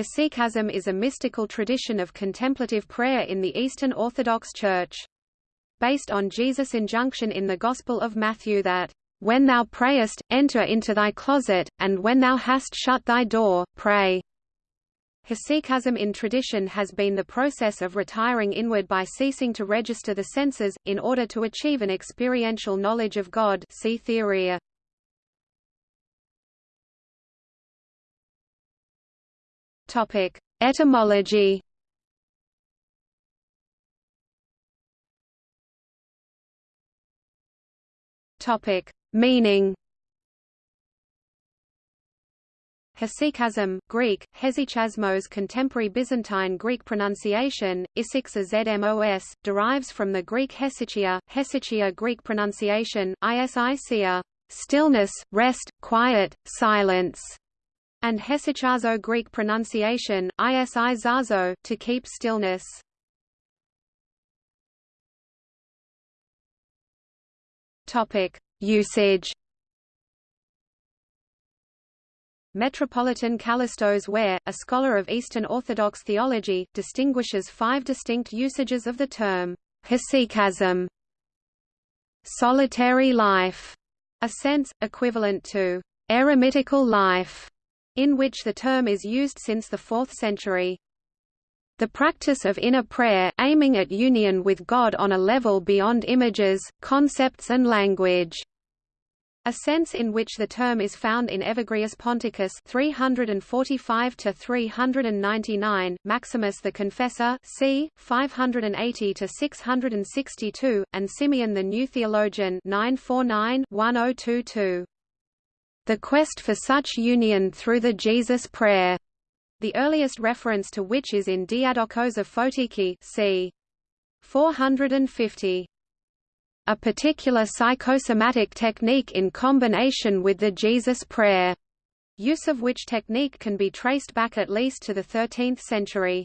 Hesychasm is a mystical tradition of contemplative prayer in the Eastern Orthodox Church. Based on Jesus' injunction in the Gospel of Matthew that, "...when thou prayest, enter into thy closet, and when thou hast shut thy door, pray." Hesychasm in tradition has been the process of retiring inward by ceasing to register the senses, in order to achieve an experiential knowledge of God see Theoria. Topic: Etymology. Topic: Meaning. Hesychasm, Greek, hesychasmos contemporary Byzantine Greek pronunciation, isixa zmos, derives from the Greek hesychia, hesychia Greek pronunciation, isicia, stillness, rest, quiet, silence, and hesychazo Greek pronunciation, isi zazo, to keep stillness. Usage. Metropolitan Kallistos Ware, a scholar of Eastern Orthodox theology, distinguishes five distinct usages of the term hesychasm. Solitary life, a sense, equivalent to eremitical life, in which the term is used since the 4th century. The practice of inner prayer, aiming at union with God on a level beyond images, concepts and language. A sense in which the term is found in Evagrius Ponticus 345 to 399, Maximus the Confessor c. 580 to 662, and Simeon the New Theologian 949 1022 the quest for such union through the Jesus prayer, the earliest reference to which is in Diadochos of Photiki c. 450. A particular psychosomatic technique in combination with the Jesus prayer, use of which technique can be traced back at least to the 13th century.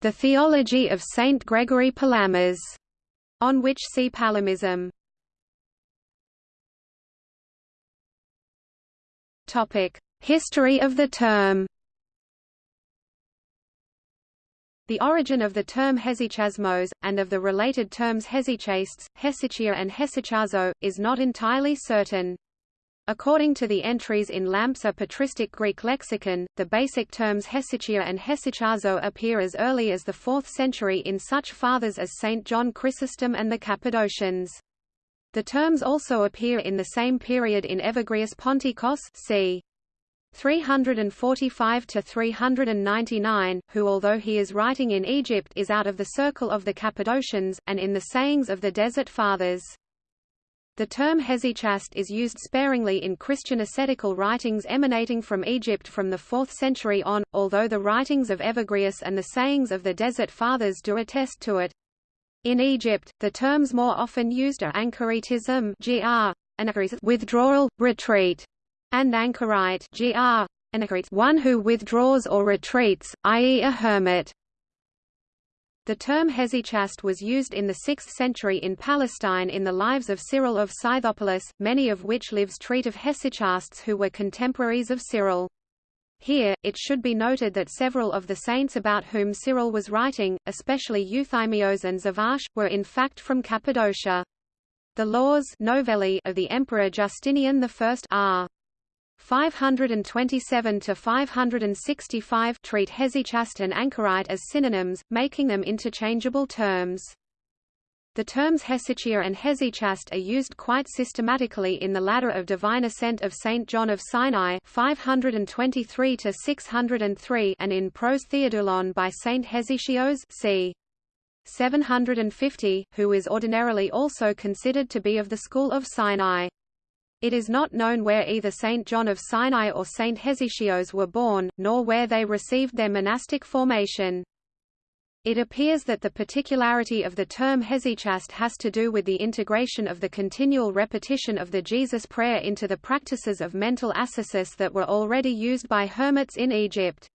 The theology of Saint Gregory Palamas, on which see Palamism. History of the term. The origin of the term hesychasmos, and of the related terms hesychastes, hesychia and hesychazo, is not entirely certain. According to the entries in Lampe's a patristic Greek lexicon, the basic terms hesychia and hesychazo appear as early as the 4th century in such fathers as St. John Chrysostom and the Cappadocians. The terms also appear in the same period in Evagrius Ponticus c. 345 to 399, who although he is writing in Egypt is out of the circle of the Cappadocians, and in the sayings of the Desert Fathers. The term hesychast is used sparingly in Christian ascetical writings emanating from Egypt from the 4th century on, although the writings of Evagrius and the sayings of the Desert Fathers do attest to it. In Egypt, the terms more often used are anchoritism gr, withdrawal, retreat, and anchorite gr, one who withdraws or retreats, i.e. a hermit. The term hesychast was used in the 6th century in Palestine in the lives of Cyril of Scythopolis, many of which lives treat of hesychasts who were contemporaries of Cyril. Here, it should be noted that several of the saints about whom Cyril was writing, especially Euthymios and Sabbas, were in fact from Cappadocia. The laws novelli of the Emperor Justinian I r. 527 to 565 treat hesychast and anchorite as synonyms, making them interchangeable terms. The terms hesychia and hesychast are used quite systematically in the ladder of divine ascent of Saint John of Sinai 523 to 603 and in Pros Theodulon by Saint Hesychios c. 750, who is ordinarily also considered to be of the school of Sinai. It is not known where either Saint John of Sinai or Saint Hesychios were born, nor where they received their monastic formation. It appears that the particularity of the term hesychast has to do with the integration of the continual repetition of the Jesus prayer into the practices of mental ascesis that were already used by hermits in Egypt.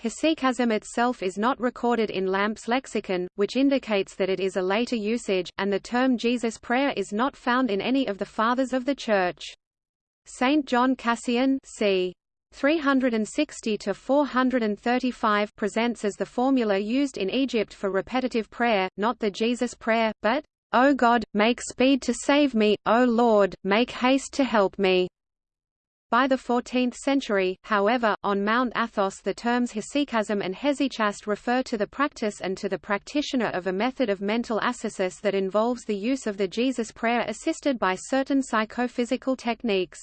Hesychasm itself is not recorded in Lampe's lexicon, which indicates that it is a later usage, and the term Jesus prayer is not found in any of the Fathers of the Church. Saint John Cassian c. 360 to 435 presents as the formula used in Egypt for repetitive prayer, not the Jesus prayer, but, O God, make speed to save me, O Lord, make haste to help me. By the 14th century, however, on Mount Athos the terms hesychasm and hesychast refer to the practice and to the practitioner of a method of mental ascesis that involves the use of the Jesus prayer assisted by certain psychophysical techniques.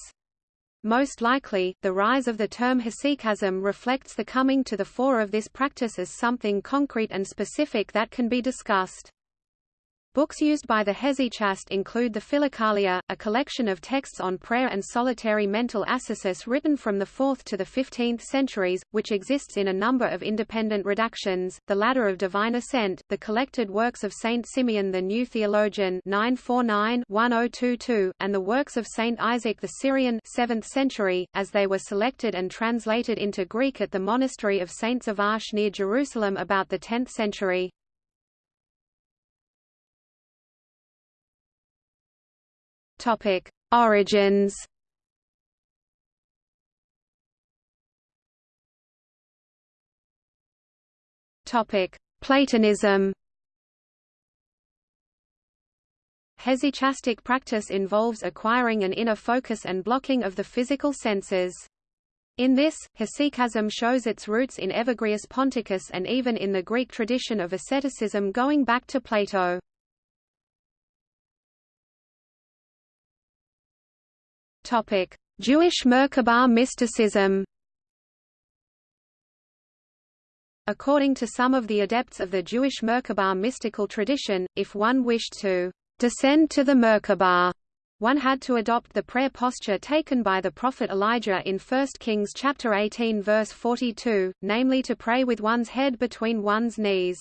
Most likely, the rise of the term hesychasm reflects the coming to the fore of this practice as something concrete and specific that can be discussed. Books used by the Hesychast include the Philokalia, a collection of texts on prayer and solitary mental ascesis written from the 4th to the 15th centuries, which exists in a number of independent redactions, the Ladder of Divine Ascent, the collected works of Saint Simeon the New Theologian 949-1022, and the works of Saint Isaac the Syrian 7th century, as they were selected and translated into Greek at the monastery of Saint Arche near Jerusalem about the 10th century. Topic: Origins. Topic: Platonism. Hesychastic practice involves acquiring an inner focus and blocking of the physical senses. In this, hesychasm shows its roots in Evagrius Ponticus and even in the Greek tradition of asceticism going back to Plato. Jewish Merkabah mysticism. According to some of the adepts of the Jewish Merkabah mystical tradition, if one wished to descend to the Merkabah, one had to adopt the prayer posture taken by the prophet Elijah in 1 Kings chapter 18 verse 42, namely to pray with one's head between one's knees.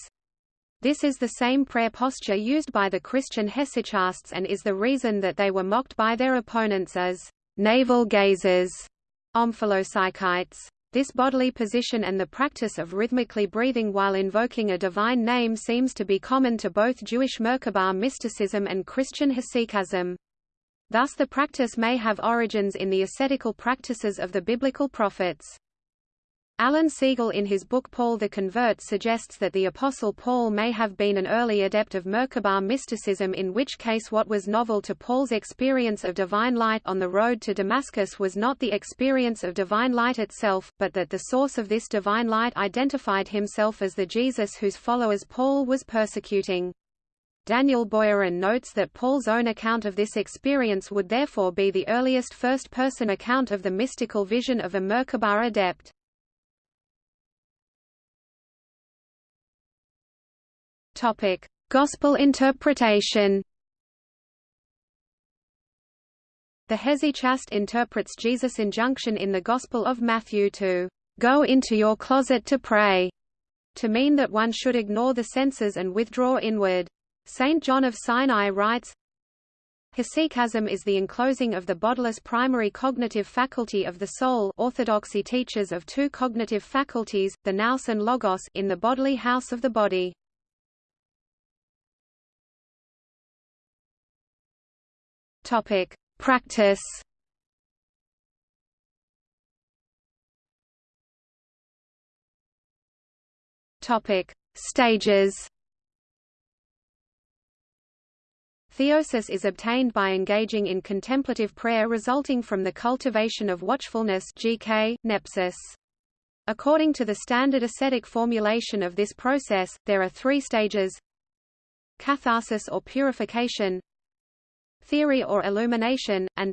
This is the same prayer posture used by the Christian hesychasts and is the reason that they were mocked by their opponents as navel gazers, omphalopsychites. This bodily position and the practice of rhythmically breathing while invoking a divine name seems to be common to both Jewish Merkabah mysticism and Christian hesychasm. Thus the practice may have origins in the ascetical practices of the biblical prophets. Alan Segal in his book Paul the Convert suggests that the Apostle Paul may have been an early adept of Merkabah mysticism in which case what was novel to Paul's experience of divine light on the road to Damascus was not the experience of divine light itself, but that the source of this divine light identified himself as the Jesus whose followers Paul was persecuting. Daniel Boyarin notes that Paul's own account of this experience would therefore be the earliest first-person account of the mystical vision of a Merkabah adept. Topic: Gospel interpretation. The Hesychast interprets Jesus' injunction in the Gospel of Matthew to go into your closet to pray, to mean that one should ignore the senses and withdraw inward. Saint John of Sinai writes, Hesychasm is the enclosing of the bodiless primary cognitive faculty of the soul orthodoxy teaches of two cognitive faculties, the nous and logos in the bodily house of the body. Topic: Practice. Topic: Stages. Theosis is obtained by engaging in contemplative prayer resulting from the cultivation of watchfulness GK, nepsis. According to the standard ascetic formulation of this process, there are three stages Catharsis or purification theory or illumination, and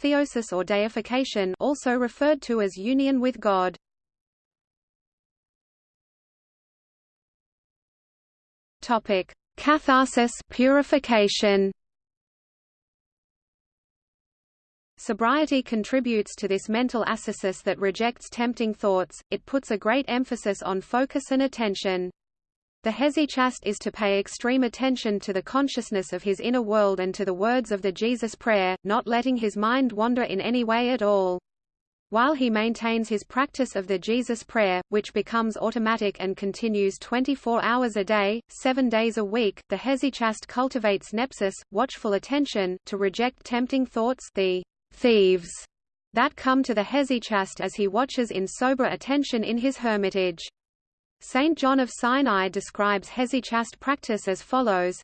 theosis or deification also referred to as union with God. Topic: Catharsis purification. Sobriety contributes to this mental ascesis that rejects tempting thoughts, it puts a great emphasis on focus and attention. The hesychast is to pay extreme attention to the consciousness of his inner world and to the words of the Jesus prayer, not letting his mind wander in any way at all. While he maintains his practice of the Jesus prayer, which becomes automatic and continues 24 hours a day, 7 days a week, the hesychast cultivates nepsis, watchful attention, to reject tempting thoughts the thieves that come to the hesychast as he watches in sober attention in his hermitage. Saint John of Sinai describes hesychast practice as follows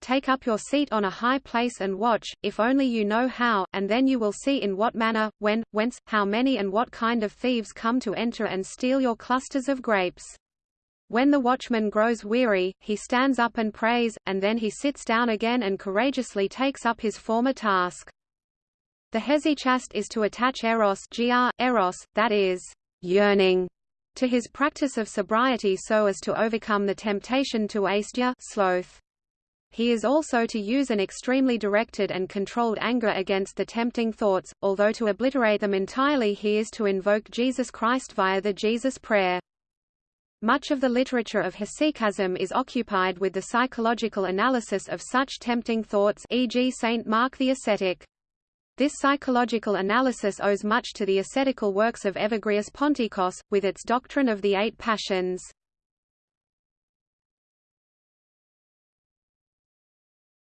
Take up your seat on a high place and watch, if only you know how, and then you will see in what manner, when, whence, how many and what kind of thieves come to enter and steal your clusters of grapes. When the watchman grows weary, he stands up and prays, and then he sits down again and courageously takes up his former task. The hesychast is to attach eros, gr, eros that is, yearning, to his practice of sobriety so as to overcome the temptation to asteia sloth. He is also to use an extremely directed and controlled anger against the tempting thoughts, although to obliterate them entirely he is to invoke Jesus Christ via the Jesus Prayer. Much of the literature of hesychasm is occupied with the psychological analysis of such tempting thoughts e.g. Saint Mark the Ascetic. This psychological analysis owes much to the ascetical works of Evagrius Ponticus, with its doctrine of the eight passions.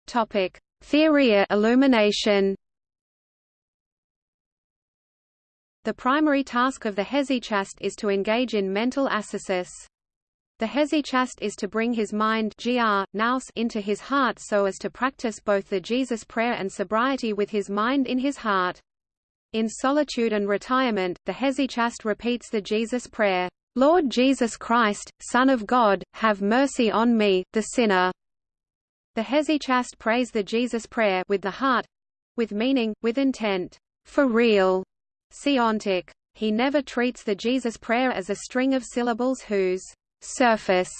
Topic: Theoria illumination. The primary task of the hesychast is to engage in mental ascesis. The hesychast is to bring his mind gr, nous into his heart so as to practice both the Jesus prayer and sobriety with his mind in his heart. In solitude and retirement, the hesychast repeats the Jesus prayer, Lord Jesus Christ, Son of God, have mercy on me, the sinner. The hesychast prays the Jesus prayer with the heart with meaning, with intent, for real. Seontic. He never treats the Jesus prayer as a string of syllables whose surface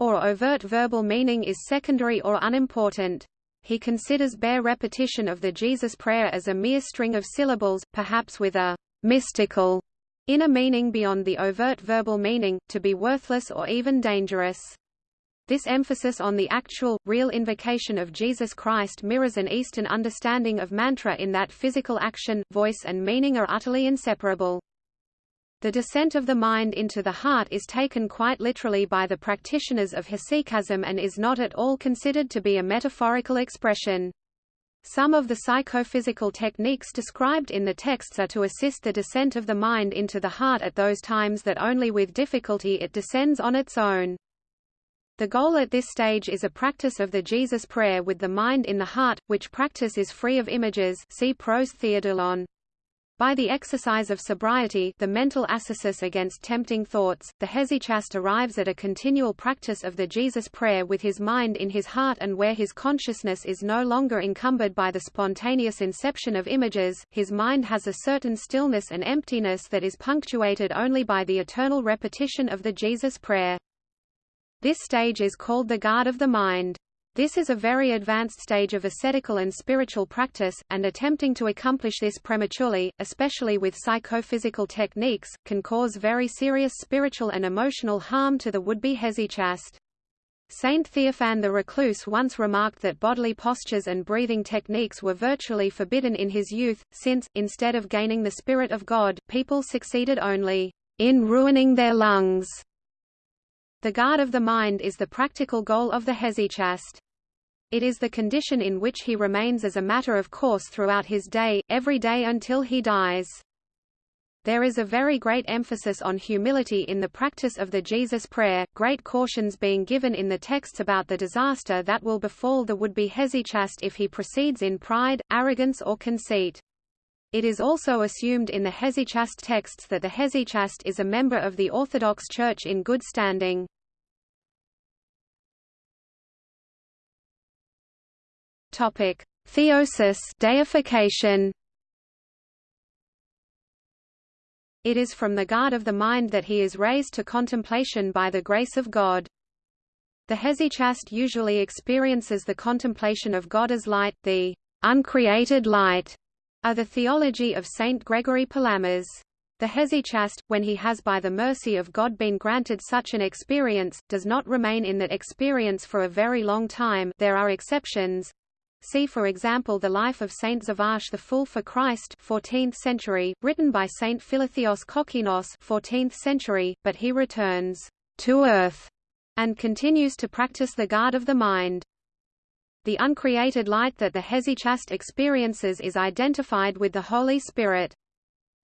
or overt verbal meaning is secondary or unimportant. He considers bare repetition of the Jesus prayer as a mere string of syllables, perhaps with a mystical inner meaning beyond the overt verbal meaning, to be worthless or even dangerous. This emphasis on the actual, real invocation of Jesus Christ mirrors an Eastern understanding of mantra in that physical action, voice and meaning are utterly inseparable. The descent of the mind into the heart is taken quite literally by the practitioners of hesychasm and is not at all considered to be a metaphorical expression. Some of the psychophysical techniques described in the texts are to assist the descent of the mind into the heart at those times that only with difficulty it descends on its own. The goal at this stage is a practice of the Jesus prayer with the mind in the heart, which practice is free of images see Pros Theodulon. By the exercise of sobriety the mental ascesis against tempting thoughts, the hesychast arrives at a continual practice of the Jesus prayer with his mind in his heart and where his consciousness is no longer encumbered by the spontaneous inception of images, his mind has a certain stillness and emptiness that is punctuated only by the eternal repetition of the Jesus prayer. This stage is called the guard of the mind. This is a very advanced stage of ascetical and spiritual practice, and attempting to accomplish this prematurely, especially with psychophysical techniques, can cause very serious spiritual and emotional harm to the would-be hesychast. Saint Theophan the Recluse once remarked that bodily postures and breathing techniques were virtually forbidden in his youth, since, instead of gaining the Spirit of God, people succeeded only in ruining their lungs. The guard of the mind is the practical goal of the hesychast. It is the condition in which he remains as a matter of course throughout his day, every day until he dies. There is a very great emphasis on humility in the practice of the Jesus prayer, great cautions being given in the texts about the disaster that will befall the would-be hesychast if he proceeds in pride, arrogance or conceit. It is also assumed in the hesychast texts that the hesychast is a member of the Orthodox Church in good standing. Topic: Theosis, deification. It is from the guard of the mind that he is raised to contemplation by the grace of God. The hesychast usually experiences the contemplation of God as light, the uncreated light, are the theology of Saint Gregory Palamas. The hesychast, when he has by the mercy of God been granted such an experience, does not remain in that experience for a very long time there are exceptions. See for example the life of Saint Sabbas the Fool for Christ 14th century, written by Saint Philotheos Kokkinos 14th century, but he returns to earth and continues to practice the guard of the mind. The uncreated light that the hesychast experiences is identified with the Holy Spirit.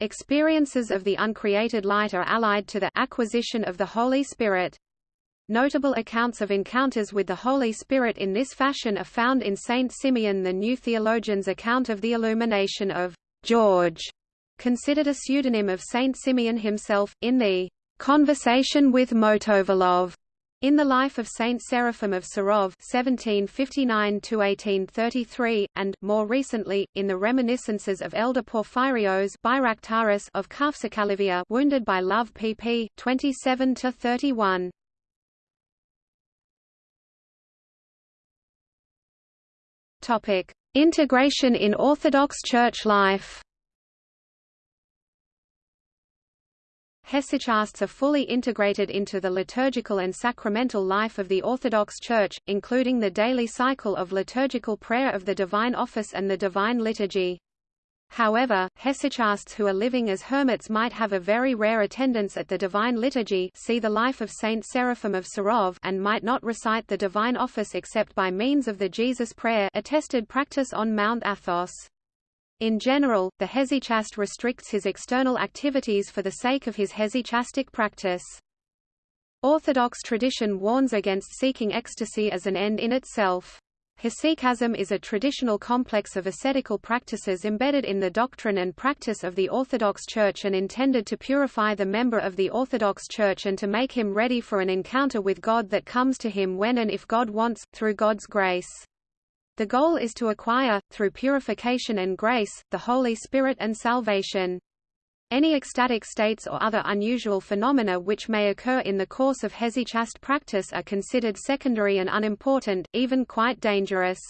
Experiences of the uncreated light are allied to the acquisition of the Holy Spirit. Notable accounts of encounters with the Holy Spirit in this fashion are found in Saint Simeon the New Theologian's account of the illumination of George, considered a pseudonym of Saint Simeon himself, in the Conversation with Motovilov, in the life of Saint Seraphim of Sarov (1759–1833), and more recently in the reminiscences of Elder Porphyrios of Kafsakalivia, wounded by love, pp. 27–31. Topic: Integration in Orthodox Church life. Hesychasts are fully integrated into the liturgical and sacramental life of the Orthodox Church, including the daily cycle of liturgical prayer of the Divine Office and the Divine Liturgy. However, hesychasts who are living as hermits might have a very rare attendance at the Divine Liturgy see the life of Saint Seraphim of Sarov and might not recite the Divine Office except by means of the Jesus Prayer attested practice on Mount Athos. In general, the hesychast restricts his external activities for the sake of his hesychastic practice. Orthodox tradition warns against seeking ecstasy as an end in itself. Hesychasm is a traditional complex of ascetical practices embedded in the doctrine and practice of the Orthodox Church and intended to purify the member of the Orthodox Church and to make him ready for an encounter with God that comes to him when and if God wants, through God's grace. The goal is to acquire, through purification and grace, the Holy Spirit and salvation. Any ecstatic states or other unusual phenomena which may occur in the course of hesychast practice are considered secondary and unimportant, even quite dangerous.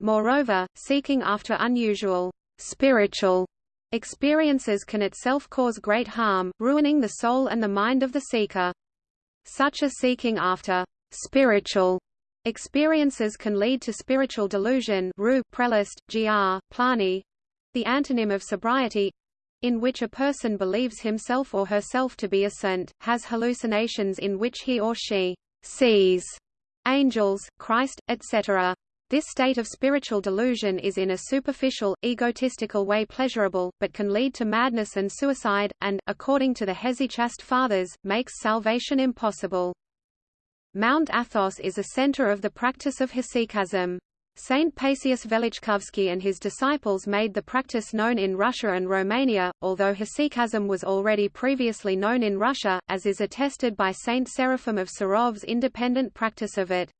Moreover, seeking after unusual, spiritual experiences can itself cause great harm, ruining the soul and the mind of the seeker. Such a seeking after spiritual experiences can lead to spiritual delusion Ru, prelest, gr, plani, the antonym of sobriety, in which a person believes himself or herself to be a saint, has hallucinations in which he or she sees angels, Christ, etc. This state of spiritual delusion is in a superficial, egotistical way pleasurable, but can lead to madness and suicide, and, according to the Hesychast Fathers, makes salvation impossible. Mount Athos is a center of the practice of hesychasm. Saint Paisius Velichkovsky and his disciples made the practice known in Russia and Romania, although hesychasm was already previously known in Russia, as is attested by Saint Seraphim of Sarov's independent practice of it.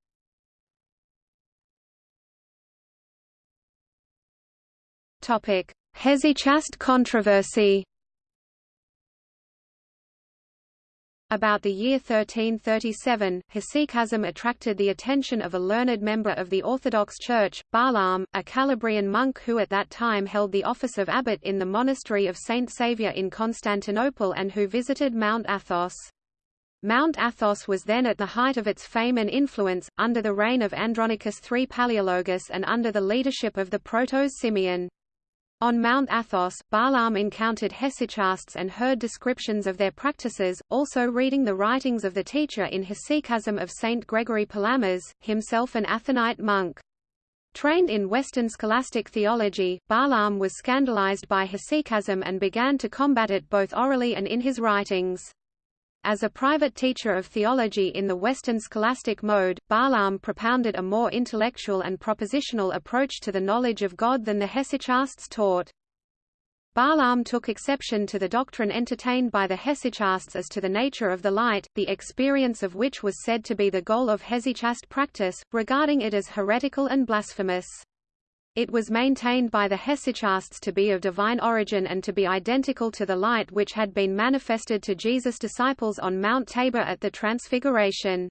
Hesychast controversy About the year 1337, hesychasm attracted the attention of a learned member of the Orthodox Church, Barlaam, a Calabrian monk who at that time held the office of abbot in the monastery of Saint Saviour in Constantinople and who visited Mount Athos. Mount Athos was then at the height of its fame and influence, under the reign of Andronicus III Palaeologus and under the leadership of the protos Simeon. On Mount Athos, Barlaam encountered hesychasts and heard descriptions of their practices, also reading the writings of the teacher in Hesychasm of Saint Gregory Palamas, himself an Athonite monk. Trained in Western scholastic theology, Barlaam was scandalized by hesychasm and began to combat it both orally and in his writings. As a private teacher of theology in the Western scholastic mode, Barlaam propounded a more intellectual and propositional approach to the knowledge of God than the hesychasts taught. Barlaam took exception to the doctrine entertained by the hesychasts as to the nature of the light, the experience of which was said to be the goal of hesychast practice, regarding it as heretical and blasphemous. It was maintained by the hesychasts to be of divine origin and to be identical to the light which had been manifested to Jesus' disciples on Mount Tabor at the Transfiguration.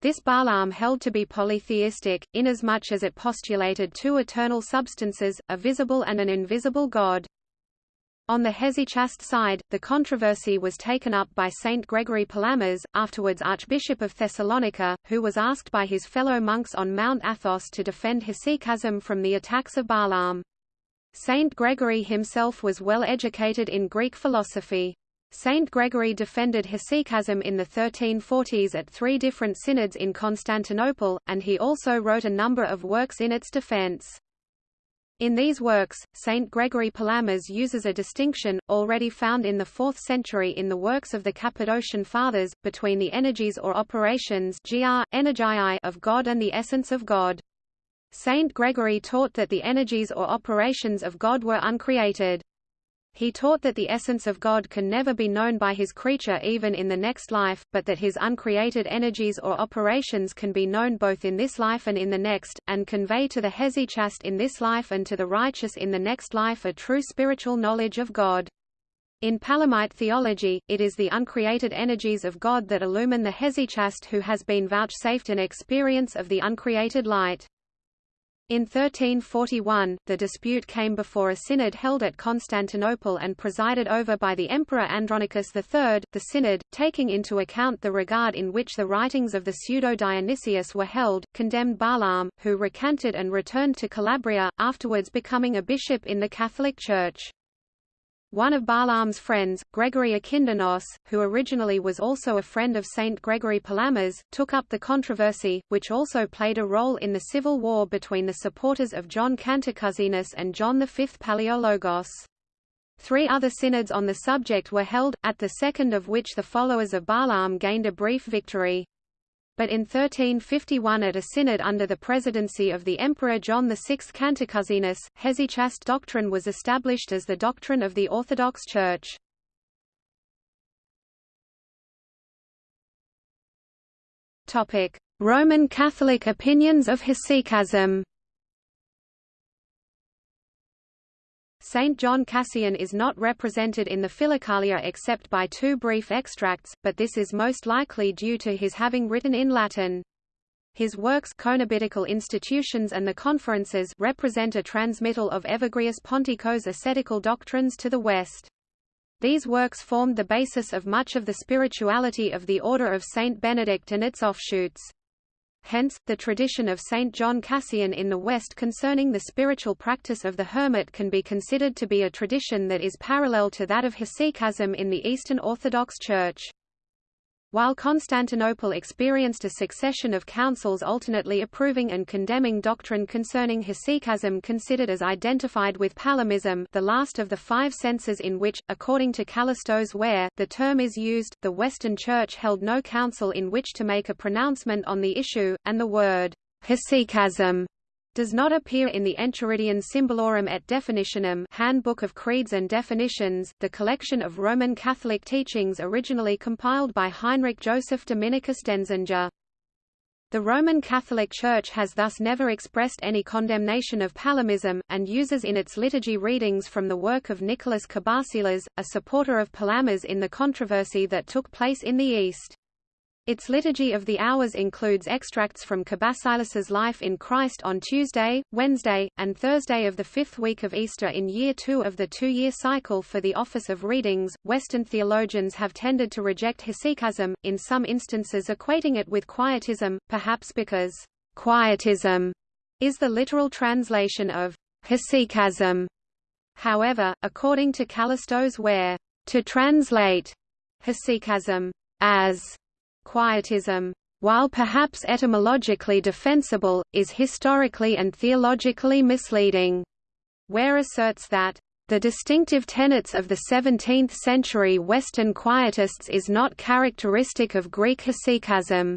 This Barlaam held to be polytheistic, inasmuch as it postulated two eternal substances, a visible and an invisible God. On the hesychast side, the controversy was taken up by Saint Gregory Palamas, afterwards Archbishop of Thessalonica, who was asked by his fellow monks on Mount Athos to defend hesychasm from the attacks of Barlaam. Saint Gregory himself was well educated in Greek philosophy. Saint Gregory defended hesychasm in the 1340s at three different synods in Constantinople, and he also wrote a number of works in its defense. In these works, Saint Gregory Palamas uses a distinction, already found in the 4th century in the works of the Cappadocian Fathers, between the energies or operations of God and the essence of God. Saint Gregory taught that the energies or operations of God were uncreated. He taught that the essence of God can never be known by his creature even in the next life, but that his uncreated energies or operations can be known both in this life and in the next, and convey to the hesychast in this life and to the righteous in the next life a true spiritual knowledge of God. In Palamite theology, it is the uncreated energies of God that illumine the hesychast who has been vouchsafed an experience of the uncreated light. In 1341, the dispute came before a synod held at Constantinople and presided over by the Emperor Andronicus III. The synod, taking into account the regard in which the writings of the pseudo-Dionysius were held, condemned Barlaam, who recanted and returned to Calabria, afterwards becoming a bishop in the Catholic Church. One of Barlaam's friends, Gregory Akindynos, who originally was also a friend of Saint Gregory Palamas, took up the controversy, which also played a role in the civil war between the supporters of John Cantacuzenus and John V Palaiologos. Three other synods on the subject were held, at the second of which the followers of Barlaam gained a brief victory but in 1351 at a synod under the presidency of the Emperor John VI Cantacuzenus, hesychast doctrine was established as the doctrine of the Orthodox Church. Roman Catholic opinions of hesychasm Saint John Cassian is not represented in the Philokalia except by two brief extracts, but this is most likely due to his having written in Latin. His works Coenobitical Institutions and the Conferences represent a transmittal of Evagrius Ponticus's ascetical doctrines to the West. These works formed the basis of much of the spirituality of the Order of Saint Benedict and its offshoots. Hence, the tradition of Saint John Cassian in the West concerning the spiritual practice of the hermit can be considered to be a tradition that is parallel to that of hesychasm in the Eastern Orthodox Church. While Constantinople experienced a succession of councils alternately approving and condemning doctrine concerning hesychasm considered as identified with Palamism the last of the five senses in which, according to Kallistos Ware, the term is used, the Western Church held no council in which to make a pronouncement on the issue, and the word hesychasm does not appear in the Enchiridion Symbolorum et Definitionum Handbook of Creeds and Definitions, the collection of Roman Catholic teachings originally compiled by Heinrich Joseph Dominicus Denzinger. The Roman Catholic Church has thus never expressed any condemnation of Palamism, and uses in its liturgy readings from the work of Nicholas Cabasilas, a supporter of Palamas in the controversy that took place in the East. Its liturgy of the hours includes extracts from Cabasilas's life in Christ on Tuesday, Wednesday, and Thursday of the fifth week of Easter in year two of the two-year cycle for the office of readings. Western theologians have tended to reject hesychasm, in some instances equating it with quietism, perhaps because quietism is the literal translation of hesychasm. However, according to Kallistos Ware, to translate hesychasm as Quietism, while perhaps etymologically defensible, is historically and theologically misleading. Ware asserts that the distinctive tenets of the 17th-century Western Quietists is not characteristic of Greek hesychasm.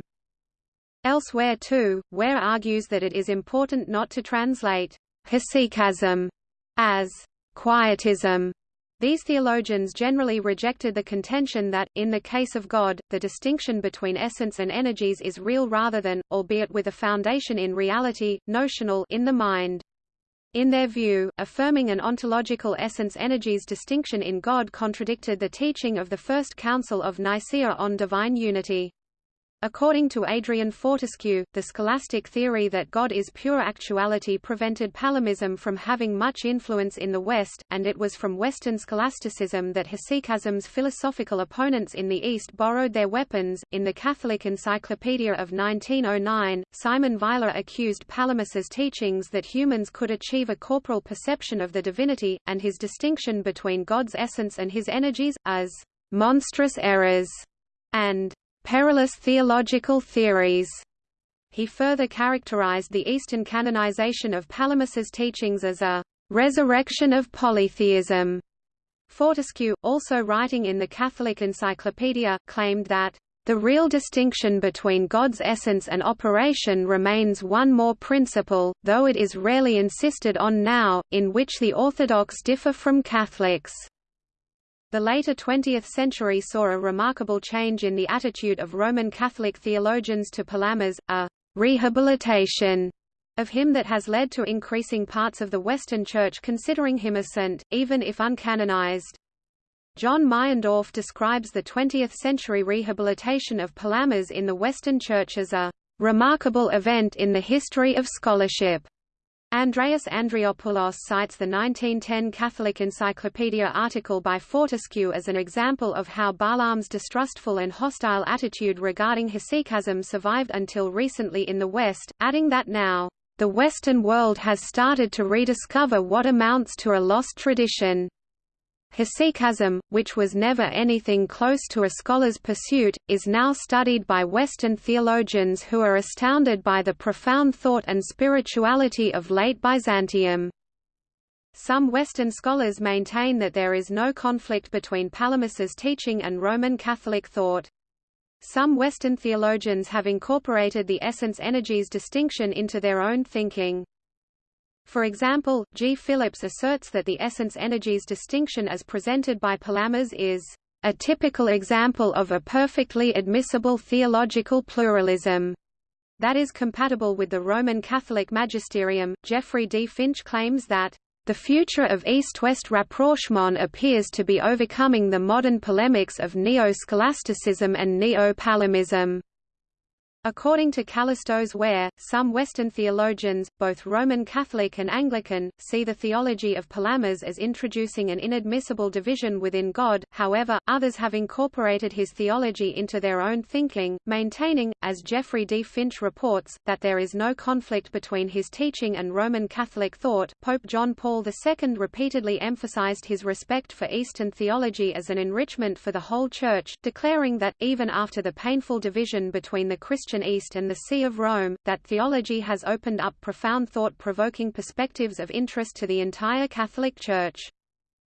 Elsewhere too, Ware argues that it is important not to translate hesychasm as quietism these theologians generally rejected the contention that, in the case of God, the distinction between essence and energies is real rather than, albeit with a foundation in reality, notional in the mind. In their view, affirming an ontological essence-energies distinction in God contradicted the teaching of the First Council of Nicaea on divine unity. According to Adrian Fortescue, the scholastic theory that God is pure actuality prevented Palamism from having much influence in the West, and it was from Western scholasticism that hesychasm's philosophical opponents in the East borrowed their weapons. In the Catholic Encyclopedia of 1909, Simon Weiler accused Palamas's teachings that humans could achieve a corporal perception of the divinity, and his distinction between God's essence and his energies, as monstrous errors and perilous theological theories. He further characterized the Eastern canonization of Palamas's teachings as a resurrection of polytheism. Fortescue, also writing in the Catholic Encyclopedia, claimed that the real distinction between God's essence and operation remains one more principle, though it is rarely insisted on now, in which the Orthodox differ from Catholics. The later 20th century saw a remarkable change in the attitude of Roman Catholic theologians to Palamas, a rehabilitation of him that has led to increasing parts of the Western Church considering him a saint, even if uncanonized. John Meyendorff describes the 20th-century rehabilitation of Palamas in the Western Church as a remarkable event in the history of scholarship. Andreas Andreopoulos cites the 1910 Catholic Encyclopedia article by Fortescue as an example of how Barlaam's distrustful and hostile attitude regarding hesychasm survived until recently in the West, adding that now, "...the Western world has started to rediscover what amounts to a lost tradition." Hesychasm, which was never anything close to a scholar's pursuit, is now studied by Western theologians who are astounded by the profound thought and spirituality of late Byzantium. Some Western scholars maintain that there is no conflict between Palamas's teaching and Roman Catholic thought. Some Western theologians have incorporated the essence-energies distinction into their own thinking. For example, G. Phillips asserts that the essence-energies distinction as presented by Palamas is a typical example of a perfectly admissible theological pluralism that is compatible with the Roman Catholic magisterium. Geoffrey D. Finch claims that the future of East-West rapprochement appears to be overcoming the modern polemics of neo-scholasticism and neo-palamism. According to Kallistos Ware, some Western theologians, both Roman Catholic and Anglican, see the theology of Palamas as introducing an inadmissible division within God, however, others have incorporated his theology into their own thinking, maintaining, as Geoffrey D. Finch reports, that there is no conflict between his teaching and Roman Catholic thought. Pope John Paul II repeatedly emphasized his respect for Eastern theology as an enrichment for the whole Church, declaring that, even after the painful division between the Christian East and the See of Rome, that theology has opened up profound thought-provoking perspectives of interest to the entire Catholic Church.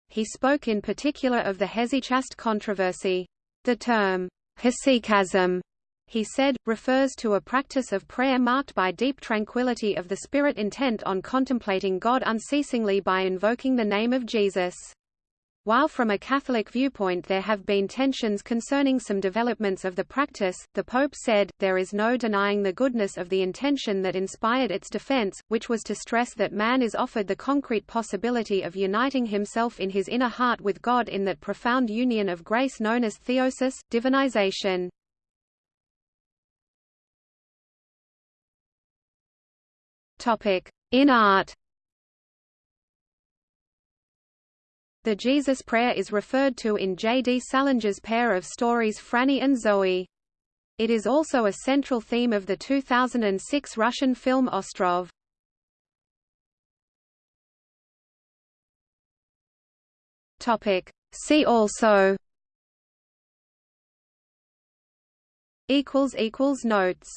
He spoke in particular of the hesychast controversy. The term, hesychasm, he said, refers to a practice of prayer marked by deep tranquility of the spirit intent on contemplating God unceasingly by invoking the name of Jesus. While from a Catholic viewpoint there have been tensions concerning some developments of the practice, the Pope said, there is no denying the goodness of the intention that inspired its defense, which was to stress that man is offered the concrete possibility of uniting himself in his inner heart with God in that profound union of grace known as theosis, divinization. In art The Jesus Prayer is referred to in J. D. Salinger's pair of stories Franny and Zooey. It is also a central theme of the 2006 Russian film Ostrov. See also notes